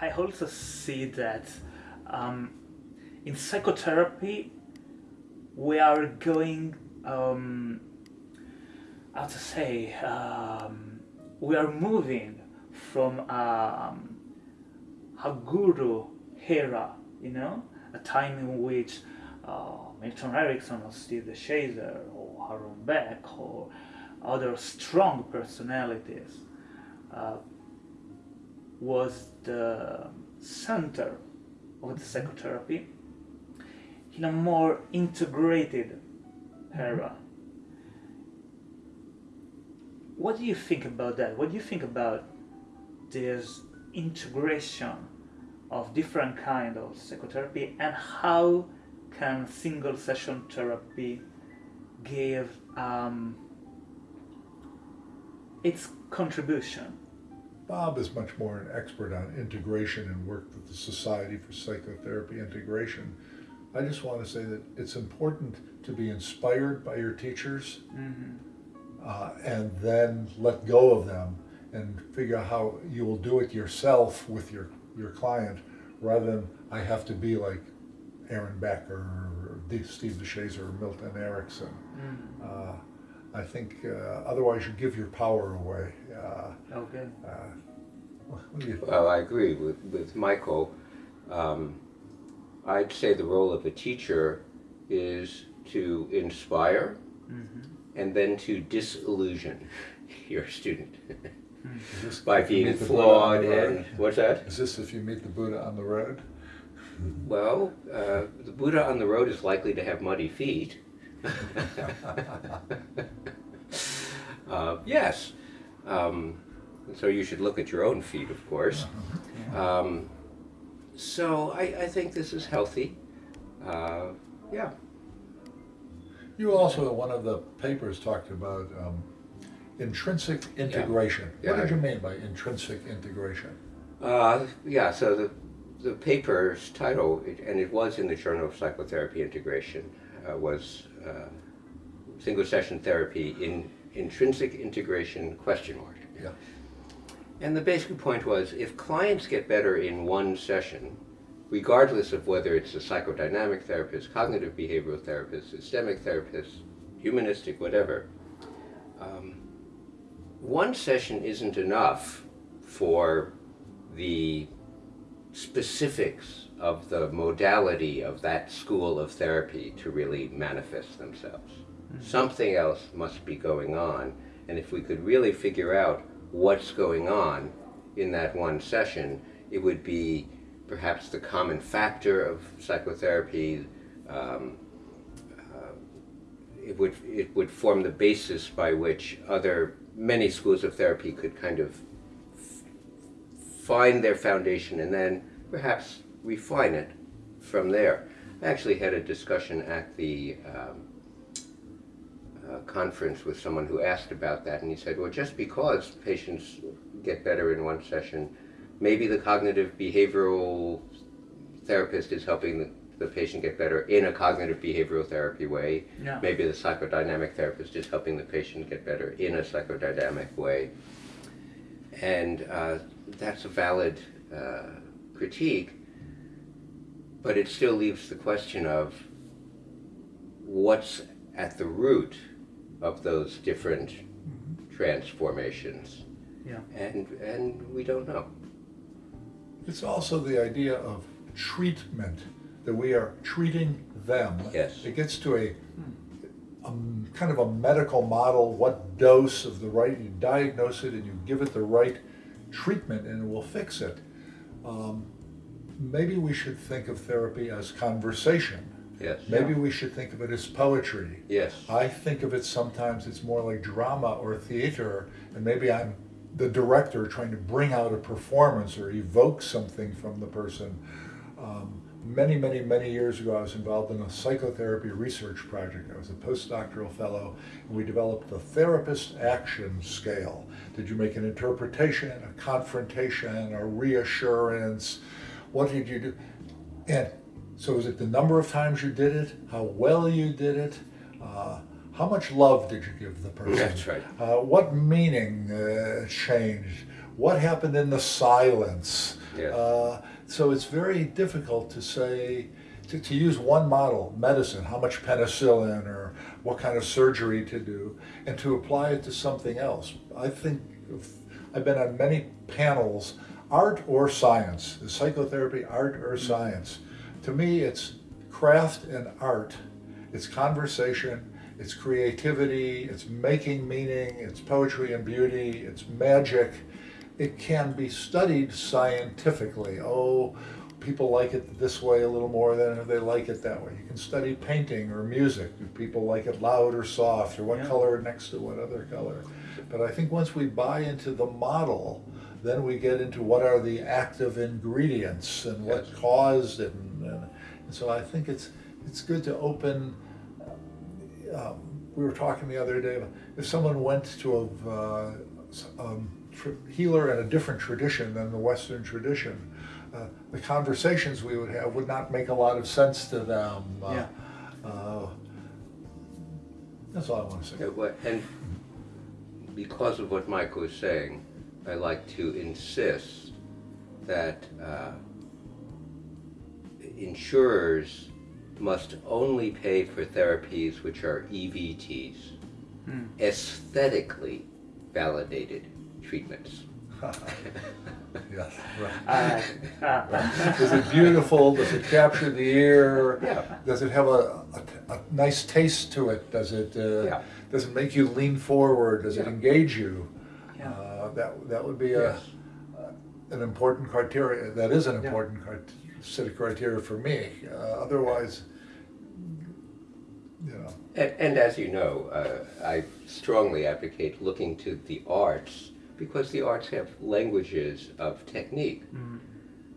I also see that um, in psychotherapy we are going um, how to say um, we are moving from um, a guru era you know? A time in which uh, Milton Erickson or Steve DeShazer or Aaron Beck or other strong personalities uh, was the center of the psychotherapy in a more integrated era. What do you think about that? What do you think about this integration of different kind of psychotherapy and how can single session therapy give um, its contribution? Bob is much more an expert on integration and worked with the Society for Psychotherapy Integration. I just want to say that it's important to be inspired by your teachers Mm-hmm. uh, and then let go of them and figure out how you will do it yourself with your, your client rather than I have to be like Aaron Beck or Steve DeShazer or Milton Erickson. Mm. Uh, I think uh, otherwise you give your power away. Uh, Okay. uh, what do you think? Well, I agree with, with Michael. Um, I'd say the role of a teacher is to inspire Mm-hmm. and then to disillusion your student Is this by you being meet the on flawed the road? and what's that? Is this if you meet the Buddha on the road? Well, uh, the Buddha on the road is likely to have muddy feet. Uh, yes. Um, so you should look at your own feet, of course. Um, so I, I think this is healthy. Uh, yeah. You also, in one of the papers, talked about um, intrinsic integration. Yeah, What did you mean by intrinsic integration? Uh, yeah, so the, the paper's title, and it was in the Journal of Psychotherapy Integration, uh, was uh, Single Session Therapy in Intrinsic Integration question mark. Yeah. And the basic point was if clients get better in one session, regardless of whether it's a psychodynamic therapist, cognitive behavioral therapist, systemic therapist, humanistic, whatever, um, one session isn't enough for the specifics of the modality of that school of therapy to really manifest themselves. Something else must be going on, and if we could really figure out what's going on in that one session, it would be perhaps the common factor of psychotherapy. Um, uh, it would it would form the basis by which other many schools of therapy could kind of find their foundation and then perhaps refine it from there. I actually had a discussion at the um, uh, conference with someone who asked about that, and he said, well, just because patients get better in one session, maybe the cognitive behavioral therapist is helping the, the patient get better in a cognitive behavioral therapy way. Yeah. Maybe the psychodynamic therapist is helping the patient get better in a psychodynamic way. And uh, that's a valid uh, critique, but it still leaves the question of what's at the root of those different transformations. Yeah. And, and we don't know. It's also the idea of treatment, that we are treating them. Yes. It gets to a, a kind of a medical model, what dose of the right, you diagnose it and you give it the right treatment and it will fix it. Um, maybe we should think of therapy as conversation. Yes. Maybe we should think of it as poetry. Yes. I think of it sometimes it's more like drama or theater, and maybe I'm the director trying to bring out a performance or evoke something from the person. Um, many, many, many years ago, I was involved in a psychotherapy research project. I was a postdoctoral fellow, and we developed the therapist action scale. Did you make an interpretation, a confrontation, a reassurance? What did you do? And so is it the number of times you did it, how well you did it, uh, how much love did you give the person? That's right. Uh, what meaning uh, changed? what happened in the silence. Yes. Uh, so it's very difficult to say, to, to use one model, medicine, how much penicillin or what kind of surgery to do, and to apply it to something else. I think I've been on many panels, art or science, is psychotherapy art or hmm. science? To me, it's craft and art. It's conversation, it's creativity, it's making meaning, it's poetry and beauty, it's magic. It can be studied scientifically. Oh, people like it this way a little more than they like it that way. You can study painting or music. Do people like it loud or soft or what Yeah. color next to what other color? But I think once we buy into the model, then we get into what are the active ingredients and what Yes. caused it. And, and, and so I think it's, it's good to open. Um, we were talking the other day, if someone went to a uh, s- um, tr- healer in a different tradition than the Western tradition, uh, the conversations we would have would not make a lot of sense to them. Uh, Yeah. uh, that's all I want to say. Yeah, And because of what Mike was saying, I like to insist that uh, insurers must only pay for therapies which are EVTs, Hmm. aesthetically validated treatments. yes, right. Uh, uh, Is it beautiful? Does it capture the ear? Yeah. Does it have a, a, a nice taste to it? Does it uh, Yeah. does it make you lean forward? Does it engage you? Yeah. Uh, that that would be a, Yes. an important criteria. That is an important crit- set of criteria for me. Uh, otherwise, you know, And, and as you know, uh, I strongly advocate looking to the arts because the arts have languages of technique, mm,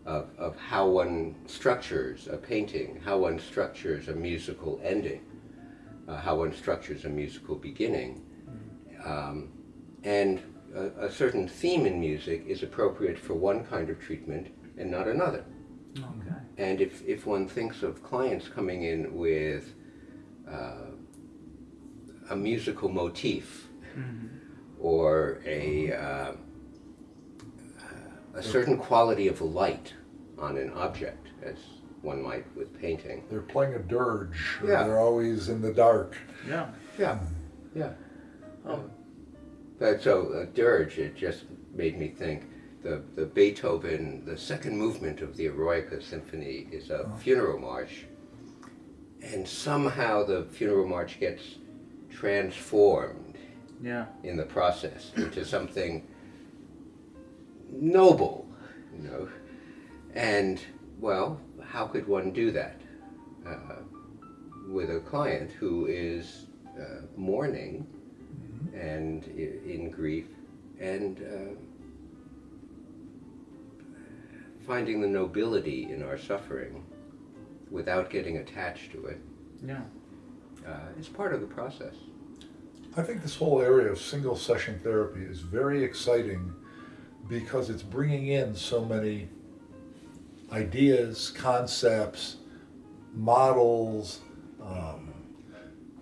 of, of how one structures a painting, how one structures a musical ending, uh, how one structures a musical beginning. Um, and a, a certain theme in music is appropriate for one kind of treatment and not another. okay. And if, if one thinks of clients coming in with uh, a musical motif Mhm. or a, uh, a certain quality of light on an object, as one might with painting. they're playing a dirge. Yeah. They're always in the dark. Yeah. Yeah, yeah. Oh. But so uh, dirge, it just made me think. The, the Beethoven, the second movement of the Eroica Symphony is a funeral march, and somehow the funeral march gets transformed Yeah. in the process into something noble, you know. And well, how could one do that uh, with a client who is uh, mourning and in grief and uh, finding the nobility in our suffering without getting attached to it Yeah. uh, is part of the process. I think this whole area of single session therapy is very exciting because it's bringing in so many ideas, concepts, models, um,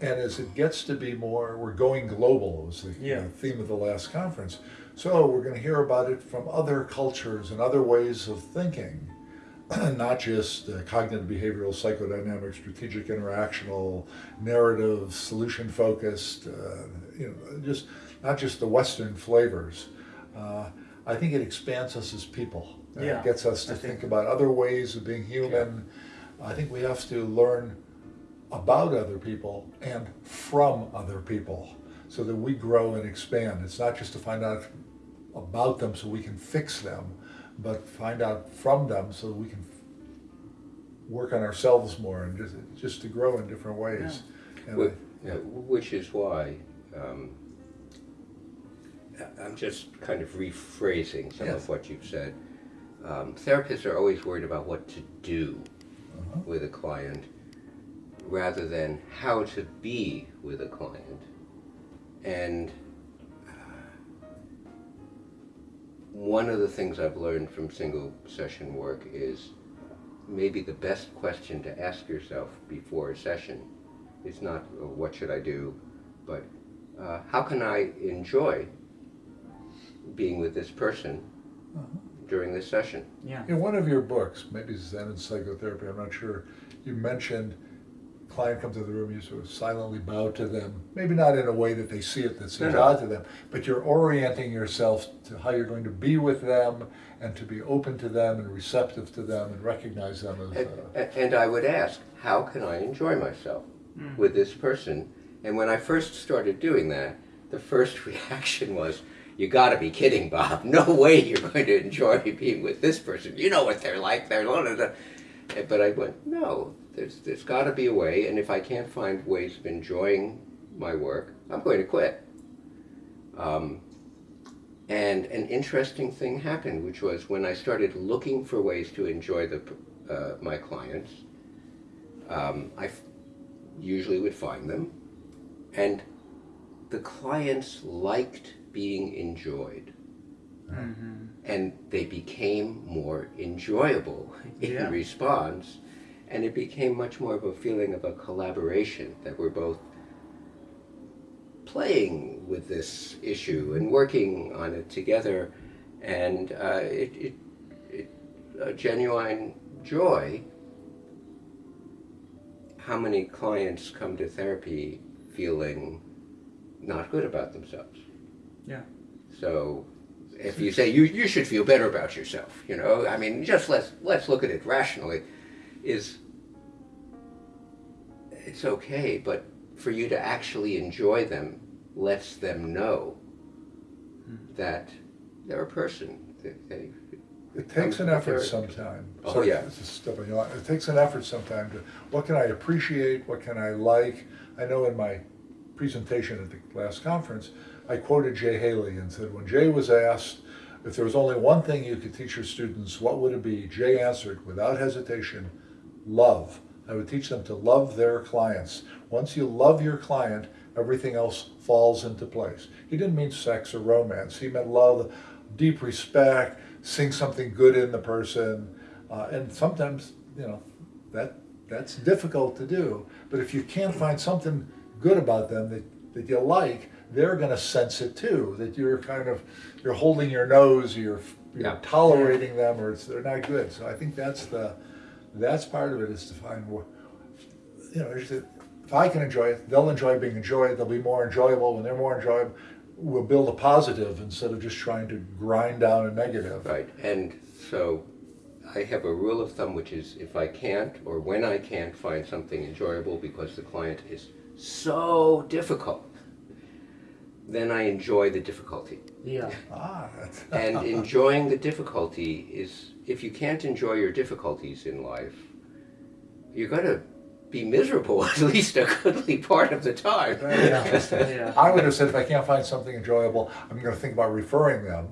and as it gets to be more, we're going global was the Yeah. uh, theme of the last conference. So we're going to hear about it from other cultures and other ways of thinking, not just uh, cognitive behavioral, psychodynamic, strategic, interactional, narrative, solution focused. Uh, you know, just not just the Western flavors. Uh, I think it expands us as people. Yeah, It gets us to think- think about other ways of being human. Yeah. I think we have to learn about other people and from other people so that we grow and expand. It's not just to find out about them so we can fix them, but find out from them so we can work on ourselves more and just, just to grow in different ways. And Wh- yeah, which is why um, I- I'm just kind of rephrasing some Yes. of what you've said. Um, therapists are always worried about what to do Uh-huh. with a client rather than how to be with a client. And uh, one of the things I've learned from single session work is maybe the best question to ask yourself before a session is not uh, what should I do, but uh, how can I enjoy being with this person during this session. Yeah. In one of your books, maybe Zen and Psychotherapy, I'm not sure, you mentioned client comes into the room, you sort of silently bow to them. Maybe not in a way that they see it, that seems No, no. odd to them, but you're orienting yourself to how you're going to be with them and to be open to them and receptive to them and recognize them as. And, Uh, and I would ask, how can I enjoy myself with this person? And when I first started doing that, the first reaction was, you gotta be kidding, Bob. No way you're going to enjoy being with this person. You know what they're like. They're blah, blah, blah." But I went, no, there's, there's gotta be a way. And if I can't find ways of enjoying my work, I'm going to quit. Um, and an interesting thing happened, which was when I started looking for ways to enjoy the, uh, my clients, um, I usually would find them, and the clients liked being enjoyed, Mm-hmm. and they became more enjoyable in Yeah. response, and it became much more of a feeling of a collaboration that we're both playing with this issue and working on it together, and uh, it, it, it a genuine joy. How many clients come to therapy feeling not good about themselves? Yeah. So, if you say you, you should feel better about yourself, you know, I mean, just let's let's look at it rationally. Is it's okay, but for you to actually enjoy them lets them know that they're a person. That It takes an effort sometime. Oh, Sorry, yeah. this is stepping you. It takes an effort sometime to, what can I appreciate, what can I like? I know in my presentation at the last conference, I quoted Jay Haley and said, when Jay was asked if there was only one thing you could teach your students, what would it be? Jay answered without hesitation, love. I would teach them to love their clients. Once you love your client, everything else falls into place. He didn't mean sex or romance. He meant love, deep respect, seeing something good in the person. Uh, and sometimes, you know, that that's difficult to do. But if you can't find something good about them that, that you like, they're going to sense it too. That you're kind of you're holding your nose, you're you're Yeah. tolerating them, or it's, they're not good. So I think that's the that's part of it is to find wh- you know is that if I can enjoy it, they'll enjoy being enjoyed. They'll be more enjoyable when they're more enjoyable. We'll build a positive instead of just trying to grind down a negative. right, and so I have a rule of thumb, which is if I can't or when I can't find something enjoyable because the client is so difficult, then I enjoy the difficulty. Yeah. Ah, that's, and enjoying the difficulty is if you can't enjoy your difficulties in life you're going to be miserable at least a goodly part of the time Yeah. Yeah. I would have said if I can't find something enjoyable, I'm going to think about referring them.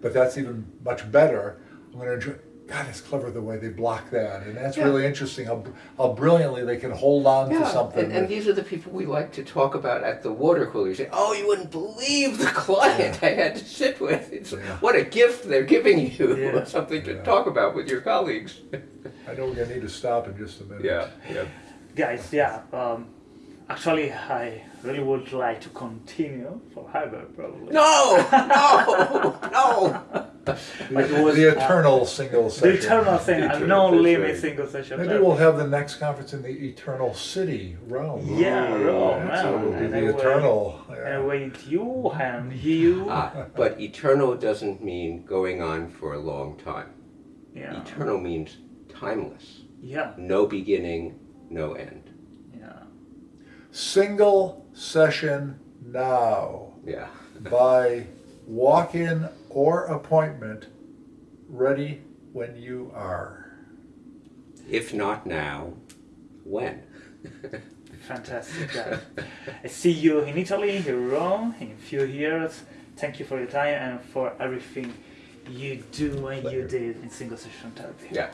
But that's even much better. I'm going to enjoy. God, it's clever the way they block that, and that's Yeah. really interesting how how brilliantly they can hold on to something. and, and these are the people we like to talk about at the water cooler. You say, "Oh, you wouldn't believe the client I had to sit with. It's Yeah. what a gift they're giving you, Yeah. something to Yeah. talk about with your colleagues." I know we're going to need to stop in just a minute. yeah, yeah. Guys, yeah. Um, actually, I really would like to continue forever, probably. No, no, no. The, it was, the uh, eternal single The session. eternal thing, The eternal, no limit right. single session. Maybe we'll have the next conference in the eternal city, Rome. Yeah, Rome, That's what will be and the eternal. And yeah. wait you and you. Ah, but eternal doesn't mean going on for a long time. yeah. Eternal means timeless. Yeah. No beginning, no end. Yeah. Single session now. Yeah. by walk-in or appointment, ready when you are. If not now, when? Fantastic, guys. I see you in Italy, in Rome, in a few years. Thank you for your time and for everything you do and you did in single session therapy. yeah.